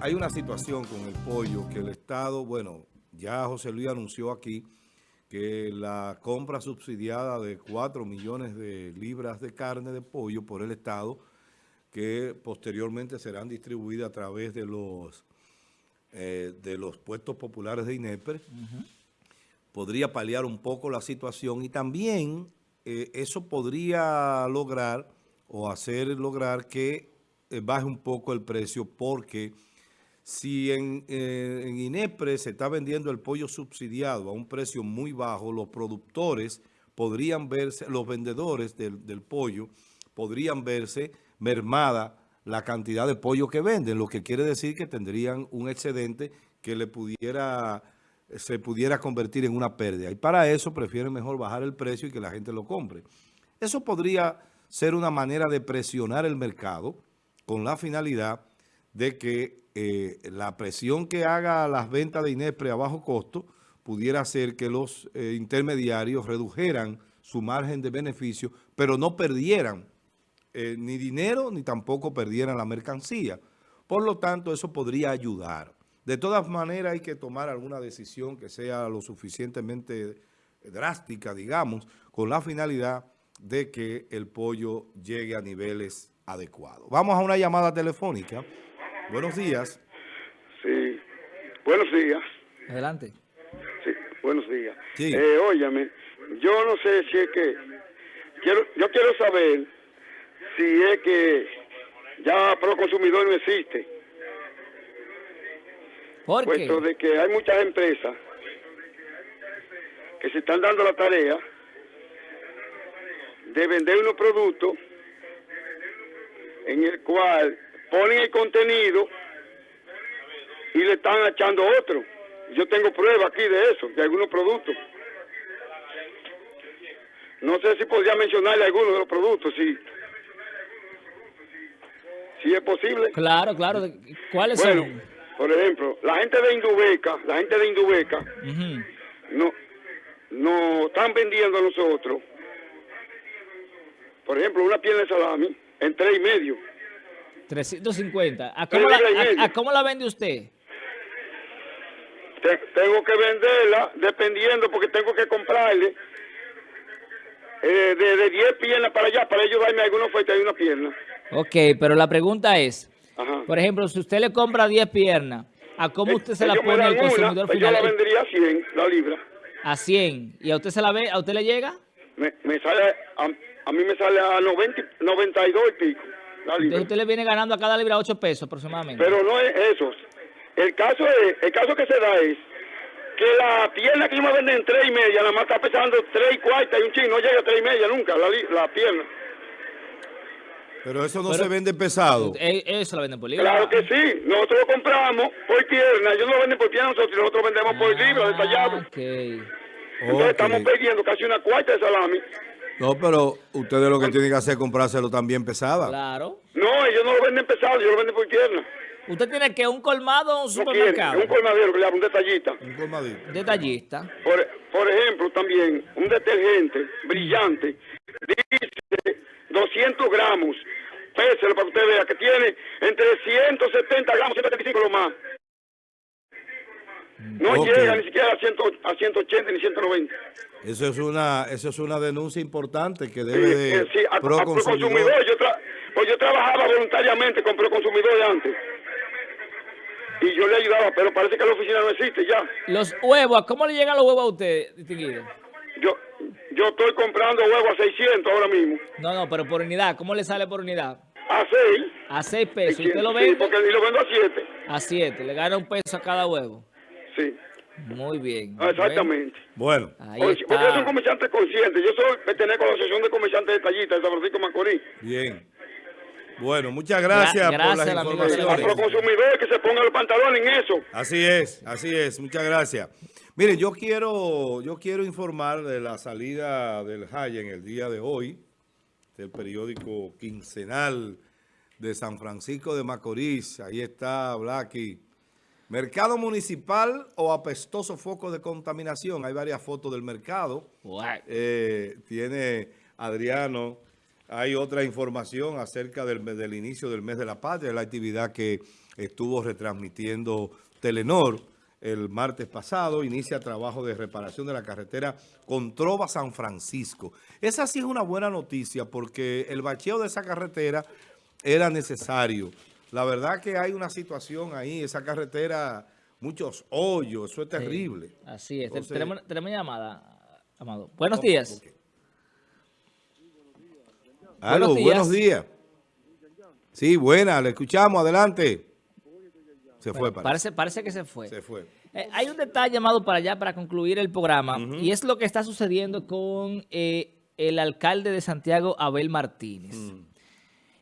hay una situación con el pollo que el Estado, bueno, ya José Luis anunció aquí que la compra subsidiada de 4 millones de libras de carne de pollo por el Estado, que posteriormente serán distribuidas a través de los, eh, de los puestos populares de INEPRE, podría paliar un poco la situación y también eh, eso podría lograr o hacer lograr que eh, baje un poco el precio porque si en, eh, en, INEPRE se está vendiendo el pollo subsidiado a un precio muy bajo, los productores podrían verse, los vendedores del, del pollo podrían verse mermada la cantidad de pollo que venden, lo que quiere decir que tendrían un excedente que le pudiera se pudiera convertir en una pérdida. Y para eso prefieren mejor bajar el precio y que la gente lo compre. Eso podría ser una manera de presionar el mercado con la finalidad de que eh, la presión que haga las ventas de Inespre a bajo costo pudiera hacer que los eh, intermediarios redujeran su margen de beneficio, pero no perdieran eh, ni dinero ni tampoco perdieran la mercancía. Por lo tanto, eso podría ayudar. De todas maneras, hay que tomar alguna decisión que sea lo suficientemente drástica, digamos, con la finalidad de que el pollo llegue a niveles adecuados. Vamos a una llamada telefónica. Buenos días. Sí, buenos días. Adelante. Sí, buenos días. Sí. Eh, óyame, yo no sé si es que, quiero, yo quiero saber si es que ya pro consumidor no existe. ¿Por qué? Puesto de que hay muchas empresas que se están dando la tarea de vender unos productos en el cual ponen el contenido y le están echando otro. Yo tengo pruebas aquí de eso, de algunos productos. No sé si podría mencionarle algunos de los productos, si, si es posible. Claro, claro. ¿Cuáles bueno, son? Por ejemplo, la gente de Indubeca, la gente de Indubeca, no, no están vendiendo a nosotros por ejemplo, una pierna de salami en tres y medio. 350. ¿A cómo, la, a, a cómo la vende usted? Te, tengo que venderla dependiendo porque tengo que comprarle eh, de, de 10 piernas para allá para ellos darme alguna oferta de una pierna. Ok, pero la pregunta es, Ajá. por ejemplo, si usted le compra 10 piernas, ¿a cómo usted se la pone al consumidor una, final? Yo la vendería a 100, la libra. ¿A 100? ¿Y a usted se la ve, a usted le llega? Me, me sale... A, a mí me sale a 90, 92 y pico. Entonces usted le viene ganando a cada libra 8 pesos aproximadamente. Pero no es eso. El caso es, el caso que se da es que la pierna que yo me vende en 3 y media, nada más está pesando 3 y cuarta y un chino no llega a 3 y media nunca, la, la pierna. Pero eso no Pero, se vende pesado. Eh, Eso lo venden por libra. Claro que sí. Nosotros lo compramos por pierna. Ellos no lo venden por pierna nosotros. Nosotros vendemos ah, por libra, detallado. Okay. Entonces okay. estamos perdiendo casi una cuarta de salami. No, pero ustedes lo que tienen que hacer es comprárselo también pesada. Claro. No, ellos no lo venden pesado, ellos lo venden por tierna. ¿Usted tiene que un colmado o un supermercado? No un colmadero, que le un detallista. Un colmadito. Detallista. Por, por ejemplo, también, un detergente brillante, dice 200 gramos, péselo para que usted vea, que tiene entre 170 gramos, 175 lo más. No okay. llega ni siquiera a, 100, a 180 ni 190. Eso es una eso es una denuncia importante que debe de sí, sí, a, pro, a, consumidor. consumidor. Yo, tra pues yo trabajaba voluntariamente con pro consumidor antes. Y yo le ayudaba, pero parece que la oficina no existe ya. Los huevos, ¿cómo le llegan los huevos a usted, distinguido? Yo, yo estoy comprando huevos a 600 ahora mismo. No, no, pero por unidad, ¿cómo le sale por unidad? A 6. A 6 pesos. ¿Usted lo vende? Sí, porque lo vendo a 7. A 7, le gana un peso a cada huevo. Sí. Muy bien. Ah, exactamente. Bueno. Ahí porque, está. yo soy un comerciante consciente. Yo soy pertenezco a la Asociación de Comerciantes de Tallita de San Francisco Macorís. Bien. Bueno, muchas gracias, Gra por las informaciones. Los consumidores que se pongan los pantalones en eso. Así es, así es. Muchas gracias. Mire, yo quiero, yo quiero informar de la salida del Jaya en el día de hoy, del periódico quincenal de San Francisco de Macorís. Ahí está Blacky. ¿Mercado municipal o apestoso foco de contaminación? Hay varias fotos del mercado. Eh, tiene Adriano. Hay otra información acerca del, del, inicio del mes de la patria, la actividad que estuvo retransmitiendo Telenor el martes pasado, inicia trabajo de reparación de la carretera Controva San Francisco. Esa sí es una buena noticia porque el bacheo de esa carretera era necesario. La verdad que hay una situación ahí, esa carretera, muchos hoyos, eso es terrible. así es. tenemos, llamada, Amado. Buenos días. buenos días. buenos días. Sí, buena, le escuchamos, adelante. Se fue, parece. parece. que se fue. Se fue. Eh, hay un detalle llamado para allá para concluir el programa y es lo que está sucediendo con eh, el alcalde de Santiago, Abel Martínez. Mm.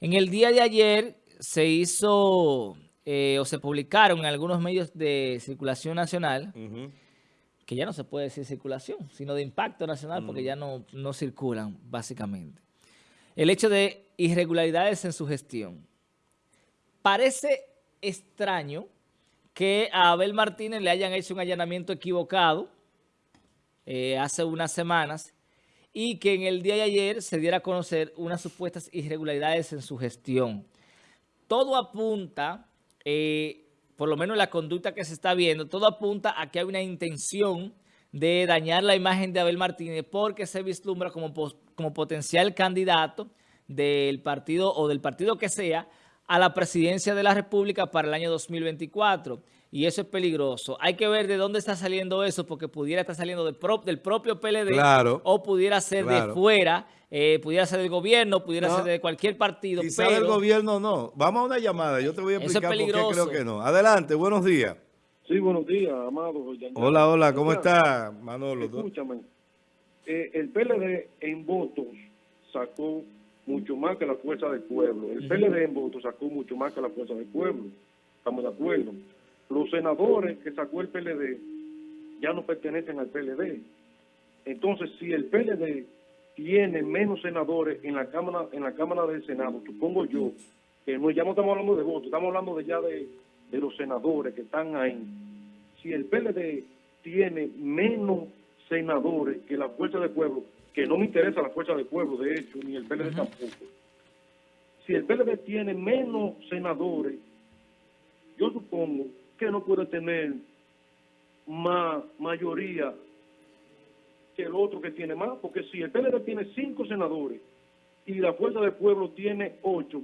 En el día de ayer se hizo eh, o se publicaron en algunos medios de circulación nacional, que ya no se puede decir circulación, sino de impacto nacional porque mm. ya no, no circulan básicamente. El hecho de irregularidades en su gestión. Parece extraño que a Abel Martínez le hayan hecho un allanamiento equivocado eh, hace unas semanas y que en el día de ayer se diera a conocer unas supuestas irregularidades en su gestión. Todo apunta, eh, por lo menos la conducta que se está viendo, todo apunta a que hay una intención de dañar la imagen de Abel Martínez porque se vislumbra como, como potencial candidato del partido o del partido que sea a la presidencia de la República para el año 2024. Y eso es peligroso. Hay que ver de dónde está saliendo eso, porque pudiera estar saliendo del, del propio PLD o pudiera ser de fuera, eh, pudiera ser del gobierno, pudiera ser de cualquier partido. Quizá del gobierno no. Vamos a una llamada, yo te voy a explicar por qué creo que no. Adelante, buenos días. Sí, buenos días, amado. Hola, hola, ¿cómo está, Manolo? Escúchame, eh, el PLD en votos sacó mucho más que la fuerza del pueblo. El PLD en votos sacó mucho más que la fuerza del pueblo. Estamos de acuerdo. Los senadores que sacó el PLD ya no pertenecen al PLD. Entonces, si el PLD tiene menos senadores en la Cámara en la Cámara del Senado, supongo yo, que no, ya no estamos hablando de votos, estamos hablando de ya de, de los senadores que están ahí. Si el PLD tiene menos senadores que la fuerza del pueblo, que no me interesa la fuerza del pueblo, de hecho, ni el PLD tampoco. Si el PLD tiene menos senadores, yo supongo que no puede tener más mayoría que el otro que tiene más, porque si el PLD tiene cinco senadores y la fuerza del pueblo tiene ocho,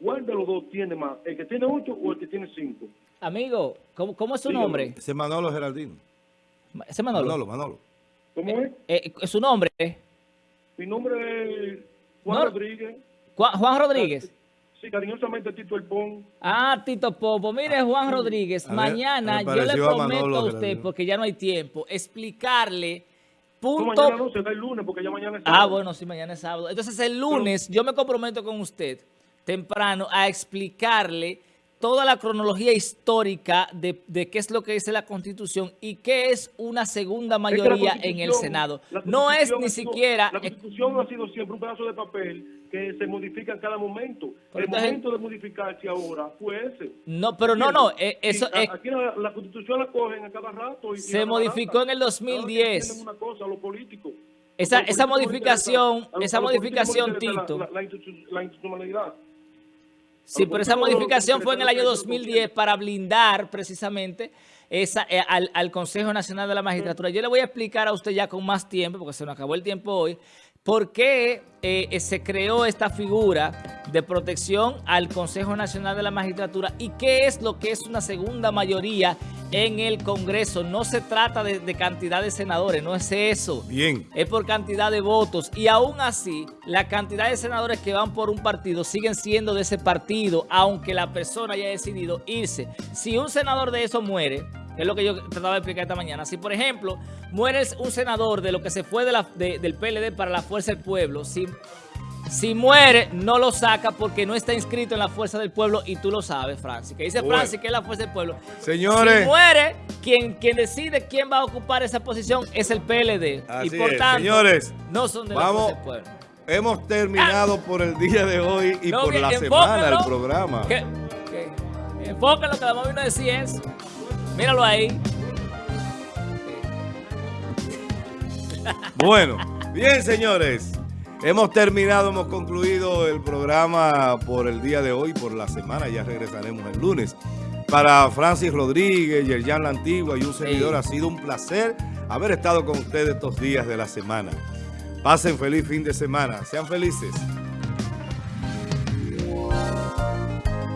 ¿cuál de los dos tiene más? ¿El que tiene ocho o el que tiene cinco? Amigo, ¿cómo, cómo es su nombre? Ese Manolo Geraldino. Ese Manolo. Manolo, Manolo. ¿Cómo es? Eh, eh, ¿Su nombre? Mi nombre es Juan Rodríguez. Juan, Rodríguez. Sí, cariñosamente Tito El Pon. Ah, Tito Popo. Mire, Juan Rodríguez, mañana yo le prometo a, usted, porque ya no hay tiempo, explicarle punto... No, mañana no, será el lunes, porque ya mañana es ah, sábado. Ah, bueno, sí, mañana es sábado. Entonces, el lunes yo me comprometo con usted, temprano, a explicarle toda la cronología histórica de, qué es lo que dice la Constitución y qué es una segunda mayoría en el Senado. No es ni siquiera... La Constitución ha sido siempre un pedazo de papel que se modifica en cada momento. el momento de modificarse ahora fue ese. No, pero no, no. Eh, eso, es, aquí la, Constitución la cogen a cada rato. Y, se modificó en el 2010. Una cosa, lo político. Esa, esa modificación, esa modificación, Tito. La, institucionalidad. Sí, pero esa modificación fue en el año 2010 para blindar precisamente esa, eh, al, Consejo Nacional de la Magistratura. Yo le voy a explicar a usted ya con más tiempo, porque se nos acabó el tiempo hoy, por qué eh, se creó esta figura de protección al Consejo Nacional de la Magistratura y qué es lo que es una segunda mayoría en el Congreso. No se trata de, de, cantidad de senadores, no es eso. Bien. Es por cantidad de votos. Y aún así, la cantidad de senadores que van por un partido siguen siendo de ese partido, aunque la persona haya decidido irse. Si un senador de eso muere, es lo que yo trataba de explicar esta mañana. Si, por ejemplo, muere un senador de lo que se fue de la, del PLD para la Fuerza del Pueblo, si, si muere, no lo saca porque no está inscrito en la Fuerza del Pueblo y tú lo sabes, Francis. Que dice Francis que es la Fuerza del Pueblo. Señores. Si muere, quien, quien decide quién va a ocupar esa posición es el PLD. y por tanto, Señores, no son de la Fuerza del Pueblo. Hemos terminado por el día de hoy y por la semana del programa. Que, que, enfóquenlo, que la vamos a decir es... Míralo ahí. Bueno, bien señores. Hemos terminado, hemos concluido el programa por el día de hoy, por la semana. Ya regresaremos el lunes. Para Francis Rodríguez, Yerjan La Antigua y un servidor, ha sido un placer haber estado con ustedes estos días de la semana. Pasen feliz fin de semana. Sean felices.